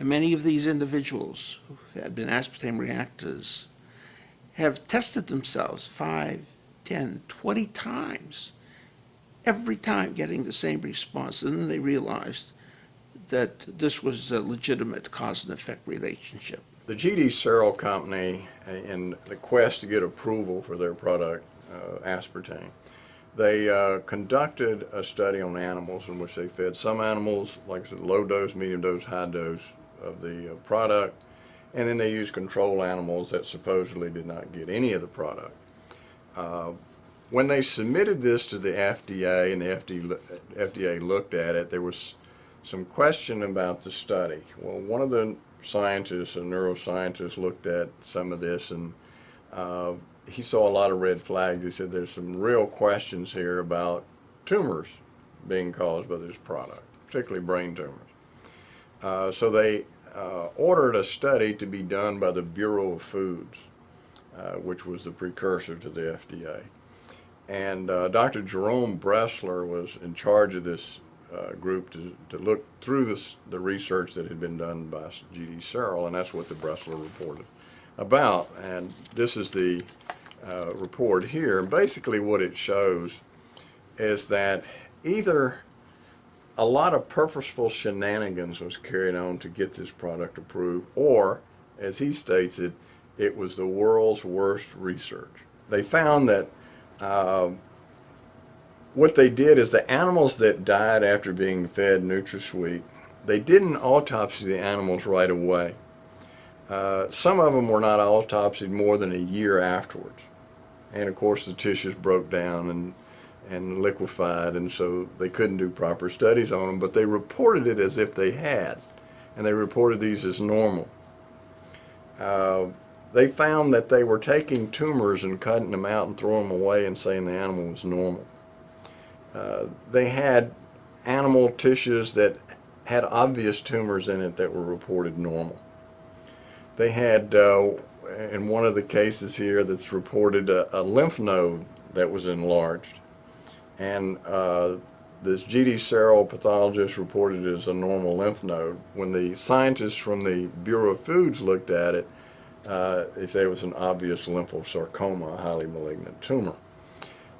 And many of these individuals who had been aspartame reactors have tested themselves five, 10, 20 times, every time getting the same response. And then they realized that this was a legitimate cause and effect relationship. The GD Searle Company, uh, in the quest to get approval for their product, uh, aspartame, they uh, conducted a study on animals in which they fed some animals, like I said, low dose, medium dose, high dose of the uh, product, and then they used control animals that supposedly did not get any of the product. Uh, when they submitted this to the FDA and the FDA, FDA looked at it, there was some question about the study. Well, one of the scientists, a neuroscientist, looked at some of this and uh, he saw a lot of red flags. He said there's some real questions here about tumors being caused by this product, particularly brain tumors. Uh, so they uh, ordered a study to be done by the Bureau of Foods, uh, which was the precursor to the FDA. And uh, Dr. Jerome Bressler was in charge of this uh, group to, to look through this, the research that had been done by G.D. Searle, and that's what the Bressler reported about. And this is the report here. And basically what it shows is that either a lot of purposeful shenanigans was carried on to get this product approved, or, as he states it, it was the world's worst research. They found that uh, what they did is the animals that died after being fed NutraSweet, they didn't autopsy the animals right away. Uh, some of them were not autopsied more than a year afterwards. And of course the tissues broke down and, and liquefied and so they couldn't do proper studies on them, but they reported it as if they had. And they reported these as normal. Uh, they found that they were taking tumors and cutting them out and throwing them away and saying the animal was normal. Uh, they had animal tissues that had obvious tumors in it that were reported normal. They had, uh, in one of the cases here that's reported, a, a lymph node that was enlarged. And uh, this G.D. Searle pathologist reported it as a normal lymph node. When the scientists from the Bureau of Foods looked at it, uh, they said it was an obvious lymphosarcoma, a highly malignant tumor.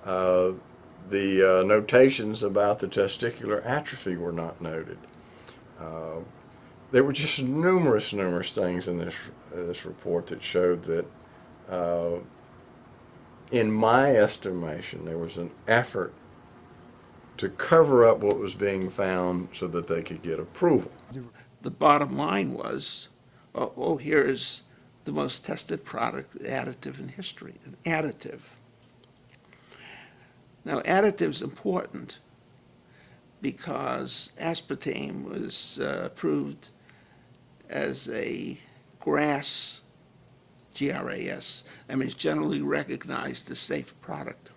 Uh, the uh, notations about the testicular atrophy were not noted. Uh, there were just numerous, numerous things in this, uh, this report that showed that, in my estimation, there was an effort to cover up what was being found so that they could get approval. The bottom line was, oh, oh here is the most tested product additive in history, an additive. Now, additive is important because aspartame was uh, approved as a GRAS, G-R-A-S, I mean, it's generally recognized as safe product.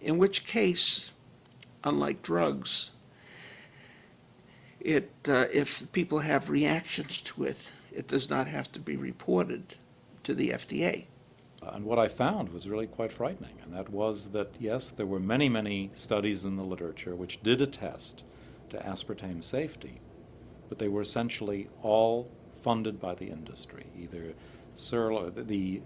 In which case, unlike drugs, it, uh, if people have reactions to it, it does not have to be reported to the FDA. And what I found was really quite frightening, and that was that, yes, there were many, many studies in the literature which did attest to aspartame safety, but they were essentially all funded by the industry, either the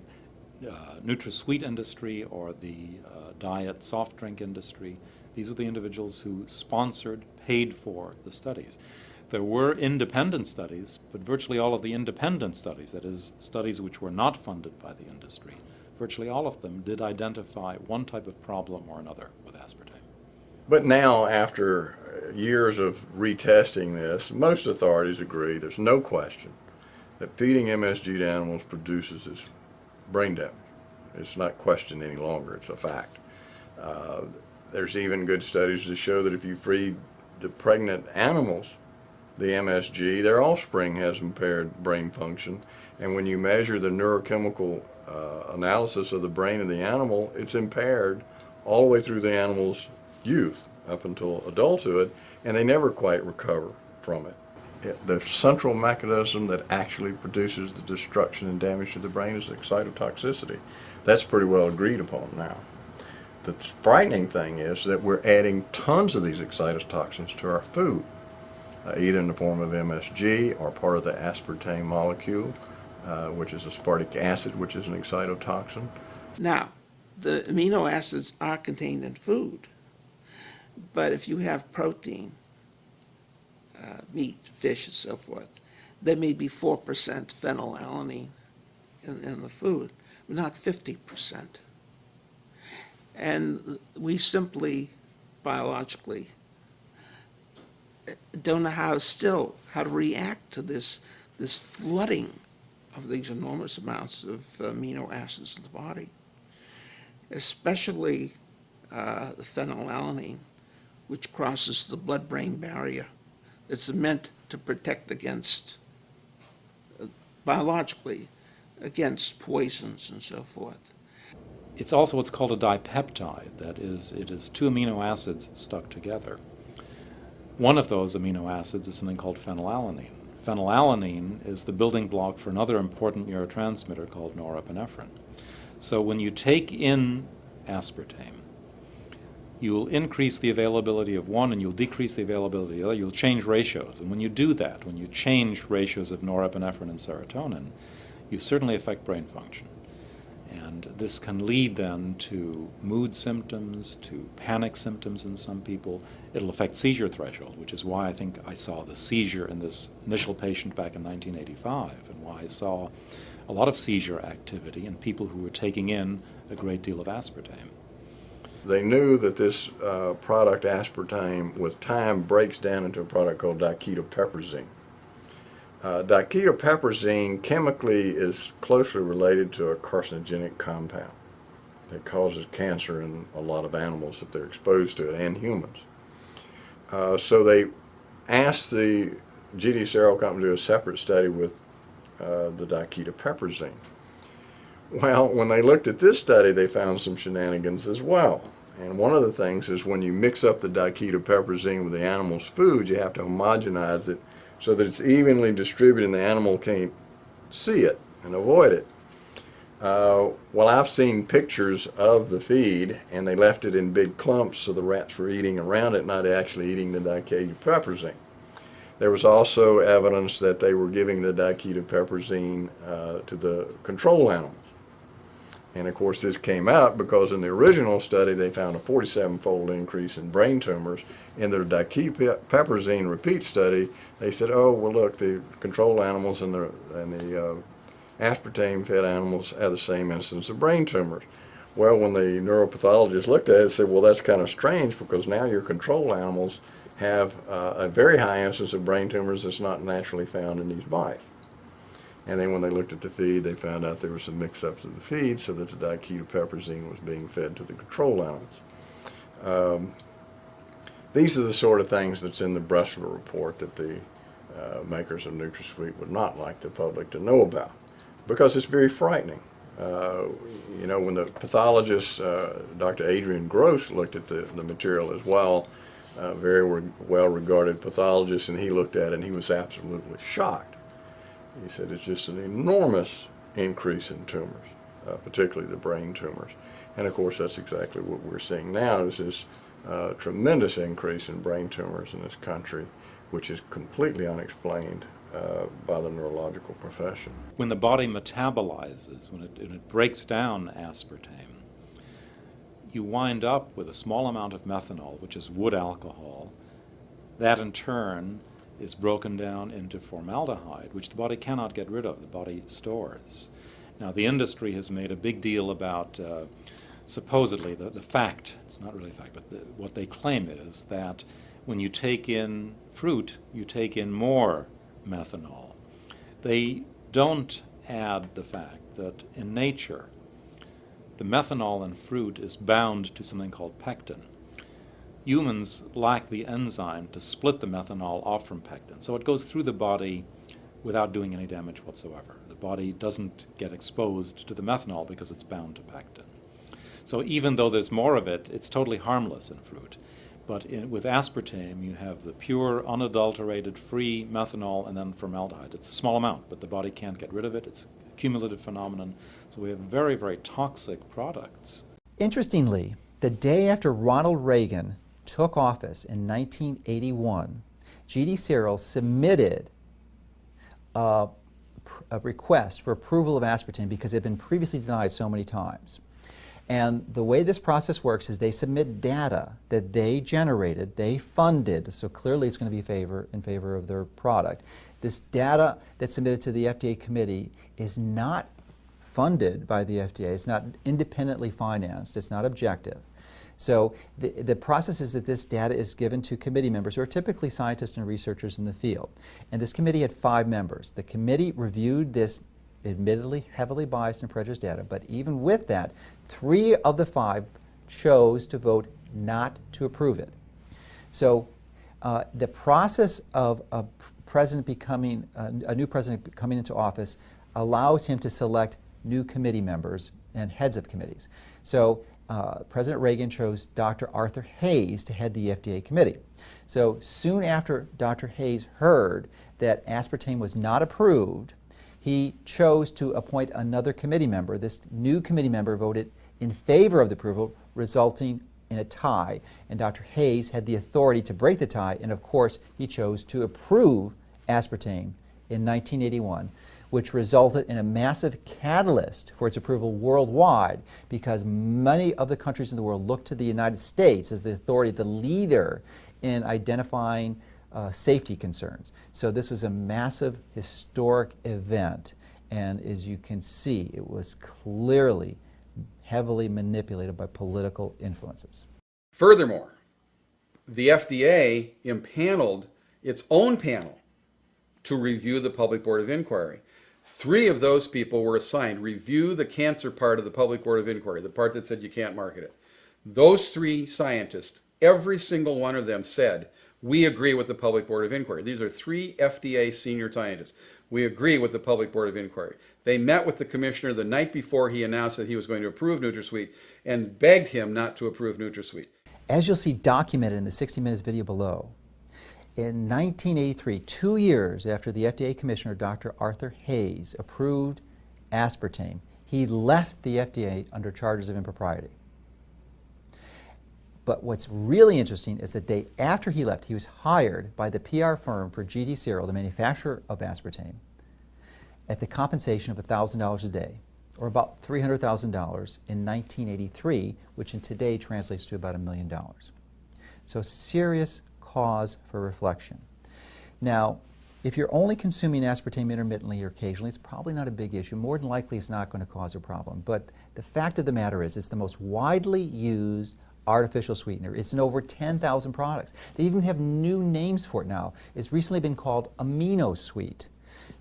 uh, NutraSweet industry or the uh, diet soft drink industry. These were the individuals who sponsored, paid for the studies. There were independent studies, but virtually all of the independent studies, that is, studies which were not funded by the industry, virtually all of them did identify one type of problem or another with aspartame. But now, after years of retesting this, most authorities agree, there's no question, that feeding MSG to animals produces this brain damage. It's not questioned any longer, it's a fact. Uh, there's even good studies to show that if you feed the pregnant animals the MSG, their offspring has impaired brain function. And when you measure the neurochemical uh, analysis of the brain of the animal, it's impaired all the way through the animal's youth up until adulthood, and they never quite recover from it. it. The central mechanism that actually produces the destruction and damage to the brain is excitotoxicity. That's pretty well agreed upon now. The frightening thing is that we're adding tons of these excitotoxins to our food. uh, either in the form of MSG or part of the aspartame molecule, uh, which is aspartic acid, which is an excitotoxin. Now, the amino acids are contained in food, but if you have protein, uh, meat, fish, and so forth, there may be 4% phenylalanine in, in the food, but not 50%. And we simply, biologically, don't know how still, how to react to this, this flooding of these enormous amounts of amino acids in the body especially uh, phenylalanine, which crosses the blood-brain barrier. It's meant to protect against, uh, biologically, against poisons and so forth. It's also what's called a dipeptide. That is, it is two amino acids stuck together. One of those amino acids is something called phenylalanine. Phenylalanine is the building block for another important neurotransmitter called norepinephrine. So when you take in aspartame, you will increase the availability of one and you'll decrease the availability of the other. You'll change ratios. And when you do that, when you change ratios of norepinephrine and serotonin, you certainly affect brain function. And this can lead then to mood symptoms, to panic symptoms in some people. It'll affect seizure threshold, which is why I think I saw the seizure in this initial patient back in 1985, and why I saw a lot of seizure activity in people who were taking in a great deal of aspartame. They knew that this uh, product, aspartame, with time breaks down into a product called diketopiperazine. Uh, chemically is closely related to a carcinogenic compound that causes cancer in a lot of animals if they're exposed to it and humans. Uh, so they asked the GD Searle company to do a separate study with uh, the diketopiperazine. Well, when they looked at this study, they found some shenanigans as well. And one of the things is when you mix up the diketopiperazine with the animal's food, you have to homogenize it so that it's evenly distributed and the animal can't see it and avoid it. Uh, well, I've seen pictures of the feed, and they left it in big clumps so the rats were eating around it, not actually eating the diketopiperazine. There was also evidence that they were giving the diketopiperazine uh, to the control animals. And of course this came out because in the original study they found a 47-fold increase in brain tumors. In their diketopiperazine repeat study, they said, oh, well look, the control animals and the, and the uh, aspartame-fed animals had the same incidence of brain tumors. Well, when the neuropathologist looked at it, said, well, that's kind of strange because now your control animals have uh, a very high incidence of brain tumors that's not naturally found in these mice. And then when they looked at the feed, they found out there were some mix-ups of the feed so that the diketopiperazine was being fed to the control animals. Um, these are the sort of things that's in the Bressler report that the uh, makers of NutraSweet would not like the public to know about because it's very frightening. Uh, you know, when the pathologist, uh, Dr. Adrian Gross, looked at the, the material as well, uh, very re well regarded pathologist, and he looked at it and he was absolutely shocked. He said it's just an enormous increase in tumors, uh, particularly the brain tumors. And of course, that's exactly what we're seeing now is this uh, tremendous increase in brain tumors in this country, which is completely unexplained uh, by the neurological profession. When the body metabolizes, when it, when it breaks down aspartame, you wind up with a small amount of methanol, which is wood alcohol. That in turn is broken down into formaldehyde, which the body cannot get rid of, the body stores. Now, the industry has made a big deal about uh, supposedly the, the fact, it's not really a fact, but the, what they claim is that when you take in fruit, you take in more methanol. They don't add the fact that in nature, the methanol in fruit is bound to something called pectin. Humans lack the enzyme to split the methanol off from pectin, so it goes through the body without doing any damage whatsoever. The body doesn't get exposed to the methanol because it's bound to pectin. So even though there's more of it, it's totally harmless in fruit. But in, with aspartame, you have the pure, unadulterated, free methanol and then formaldehyde. It's a small amount, but the body can't get rid of it. It's a cumulative phenomenon. So we have very, very toxic products. Interestingly, the day after Ronald Reagan took office in 1981, GD Searle submitted a, a request for approval of aspartame because it had been previously denied so many times. And the way this process works is they submit data that they generated, they funded, so clearly it's going to be favor, in favor of their product. This data that's submitted to the FDA committee is not funded by the FDA, it's not independently financed, it's not objective. So the, the process is that this data is given to committee members who are typically scientists and researchers in the field. And this committee had five members. The committee reviewed this admittedly heavily biased and prejudiced data, but even with that, three of the five chose to vote not to approve it. So uh, the process of a president becoming, uh, a new president coming into office allows him to select new committee members and heads of committees. So uh, President Reagan chose Dr. Arthur Hayes to head the FDA committee. So soon after Dr. Hayes heard that aspartame was not approved, he chose to appoint another committee member. This new committee member voted in favor of the approval, resulting in a tie. And Dr. Hayes had the authority to break the tie, and of course, he chose to approve aspartame in 1981, which resulted in a massive catalyst for its approval worldwide because many of the countries in the world looked to the United States as the authority, the leader in identifying uh, safety concerns. So this was a massive historic event, and as you can see, it was clearly heavily manipulated by political influences. Furthermore, the FDA impaneled its own panel to review the Public Board of Inquiry. Three of those people were assigned review the cancer part of the Public Board of Inquiry, the part that said you can't market it. Those three scientists, every single one of them said, we agree with the Public Board of Inquiry. These are three FDA senior scientists. We agree with the Public Board of Inquiry. They met with the commissioner the night before he announced that he was going to approve NutraSweet and begged him not to approve NutraSweet. As you'll see documented in the 60 Minutes video below, in 1983, two years after the FDA Commissioner, Dr. Arthur Hayes, approved aspartame, he left the FDA under charges of impropriety. But what's really interesting is the day after he left, he was hired by the PR firm for GD Searle, the manufacturer of aspartame, at the compensation of $1,000 a day, or about $300,000 in 1983, which in today translates to about a million dollars. So serious cause for reflection. Now, if you're only consuming aspartame intermittently or occasionally, it's probably not a big issue. More than likely, it's not going to cause a problem. But the fact of the matter is, it's the most widely used artificial sweetener. It's in over 10,000 products. They even have new names for it now. It's recently been called AminoSweet.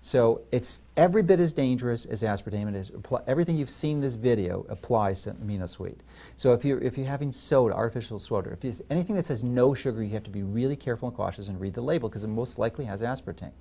So it's every bit as dangerous as aspartame. It is everything you've seen in this video applies to AminoSweet. So if you're if you're having soda, artificial soda, if anything that says no sugar, you have to be really careful and cautious and read the label because it most likely has aspartame.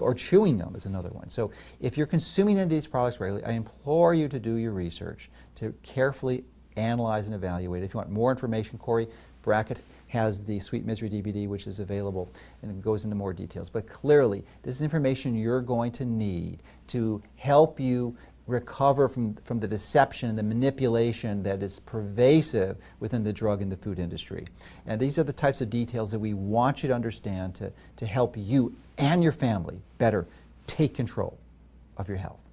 Or chewing gum is another one. So if you're consuming any of these products regularly, I implore you to do your research to carefully analyze and evaluate. If you want more information, Cori Brackett has the Sweet Misery DVD, which is available, and it goes into more details. But clearly, this is information you're going to need to help you recover from, from the deception and the manipulation that is pervasive within the drug and the food industry. And these are the types of details that we want you to understand to, to help you and your family better take control of your health.